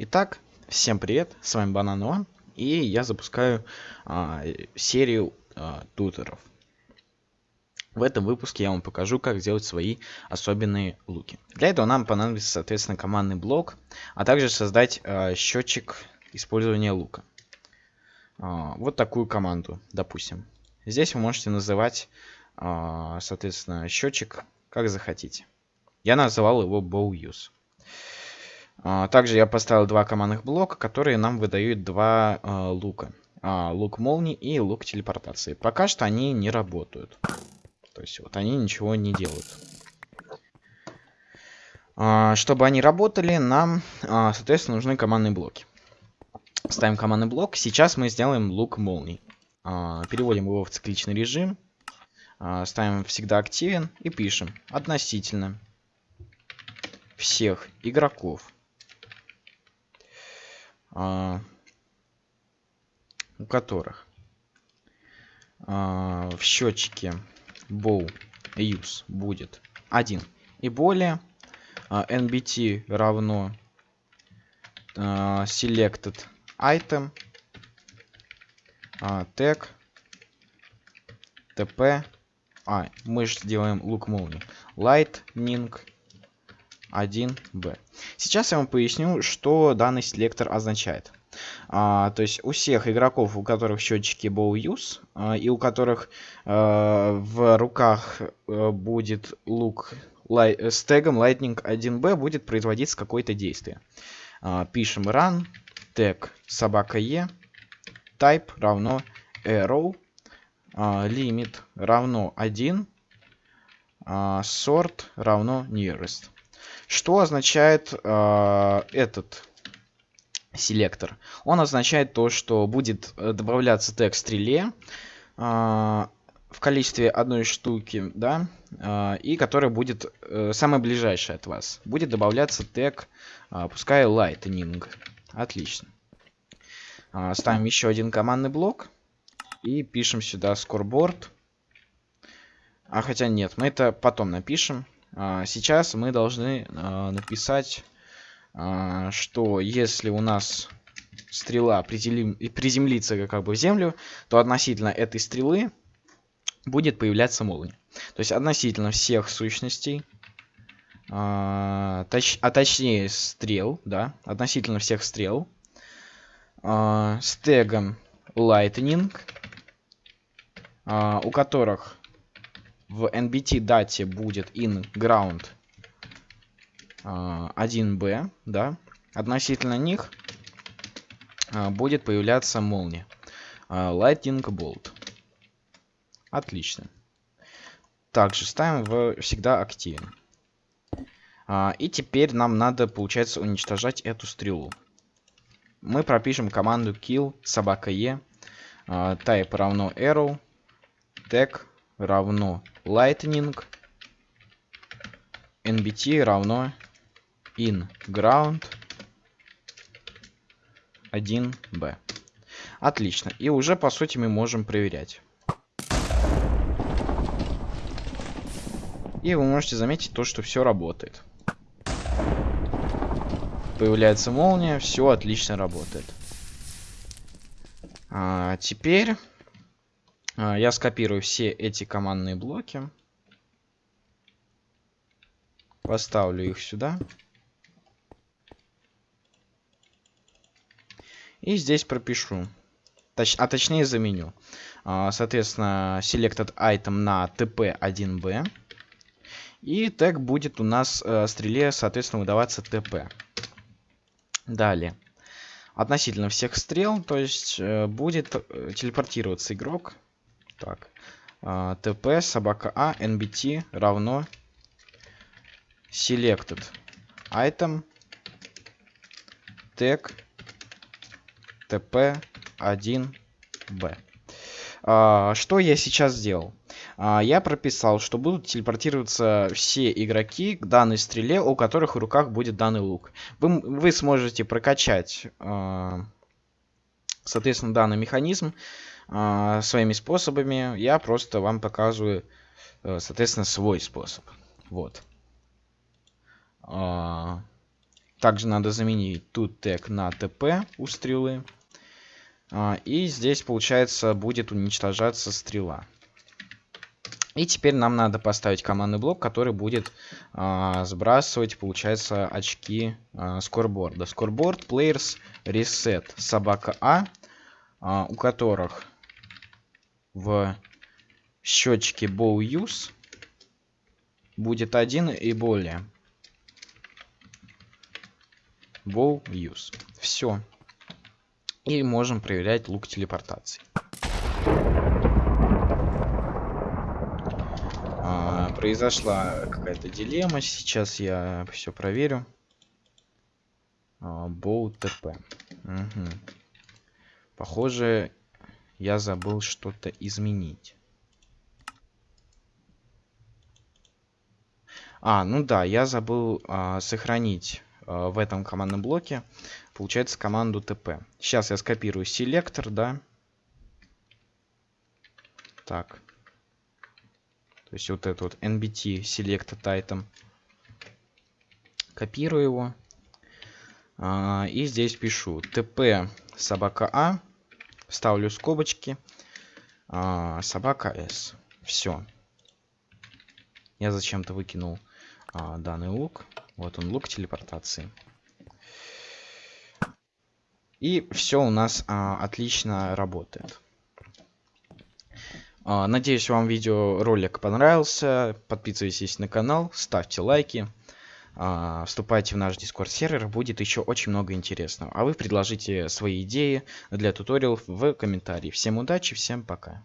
Итак, всем привет, с вами Банан One, и я запускаю а, серию а, туторов. В этом выпуске я вам покажу, как сделать свои особенные луки. Для этого нам понадобится, соответственно, командный блок, а также создать а, счетчик использования лука. А, вот такую команду, допустим. Здесь вы можете называть, а, соответственно, счетчик как захотите. Я называл его bow use. А, также я поставил два командных блока, которые нам выдают два э, лука. А, лук молнии и лук телепортации. Пока что они не работают. То есть вот они ничего не делают. А, чтобы они работали, нам, а, соответственно, нужны командные блоки. Ставим командный блок. Сейчас мы сделаем лук молний. А, переводим его в цикличный режим. А, ставим всегда активен и пишем относительно всех игроков а, у которых а, в счетчике bow use будет 1 и более а, nbt равно а, selected item а, tag tp а мы же делаем лук молнии lightning 1b. Сейчас я вам поясню, что данный селектор означает. А, то есть у всех игроков, у которых счетчики bow use, а, и у которых а, в руках а, будет лук лай, с тегом lightning 1b, будет производиться какое-то действие. А, пишем run, тег собака e, type равно arrow, а, limit равно 1, а, sort равно nearest. Что означает э, этот селектор? Он означает то, что будет э, добавляться тег стреле э, в количестве одной штуки, да, э, и который будет э, самый ближайший от вас. Будет добавляться тег, э, пускай lightning. Отлично. Э, ставим еще один командный блок и пишем сюда scoreboard. А хотя нет, мы это потом напишем. А, сейчас мы должны а, написать, а, что если у нас стрела приземлится как бы в землю, то относительно этой стрелы будет появляться молния. То есть относительно всех сущностей, точ, а точнее стрел, да, относительно всех стрел, с тегом lightning, у которых в nbt дате будет in ground 1b, а, да, относительно них а, будет появляться молния. А, lightning bolt. Отлично. Также ставим в всегда активен. И теперь нам надо, получается, уничтожать эту стрелу. Мы пропишем команду kill собака e type равно arrow tag равно lightning nbt равно in ground 1b. Отлично. И уже по сути мы можем проверять. И вы можете заметить то, что все работает. Появляется молния, все отлично работает. А, теперь я скопирую все эти командные блоки. Поставлю их сюда. И здесь пропишу. Точ а точнее заменю. А, соответственно, selected item на tp1b. И тег будет у нас э, стреле, соответственно, выдаваться tp. Далее. Относительно всех стрел, то есть э, будет э, телепортироваться игрок так. А, tp собака а nbt равно selected item tag tp1b. А, что я сейчас сделал? А, я прописал, что будут телепортироваться все игроки к данной стреле, у которых в руках будет данный лук. Вы, вы сможете прокачать, а, соответственно, данный механизм а, своими способами. Я просто вам показываю, э, соответственно, свой способ. Вот. А, Также надо заменить тут тег на ТП у стрелы. А, и здесь, получается, будет уничтожаться стрела. И теперь нам надо поставить командный блок, который будет а, сбрасывать, получается, очки а, скорборда. Скорборд, players, reset, собака А, а у которых в счетчике bow use будет один и более. Bow use. Все. И можем проверять лук телепортации. А, произошла какая-то дилемма. Сейчас я все проверю. Боу ТП. Угу. Похоже, я забыл что-то изменить. А, ну да, я забыл а, сохранить а, в этом командном блоке получается команду tp. Сейчас я скопирую селектор, да. Так. То есть вот этот вот nbt select item. Копирую его. А, и здесь пишу tp собака а. Ставлю скобочки. А, собака s. Все. Я зачем-то выкинул а, данный лук. Вот он, лук телепортации. И все у нас а, отлично работает. А, надеюсь, вам видеоролик понравился. Подписывайтесь на канал, ставьте лайки. А, вступайте в наш дискорд сервер, будет еще очень много интересного. А вы предложите свои идеи для туториалов в комментарии. Всем удачи, всем пока.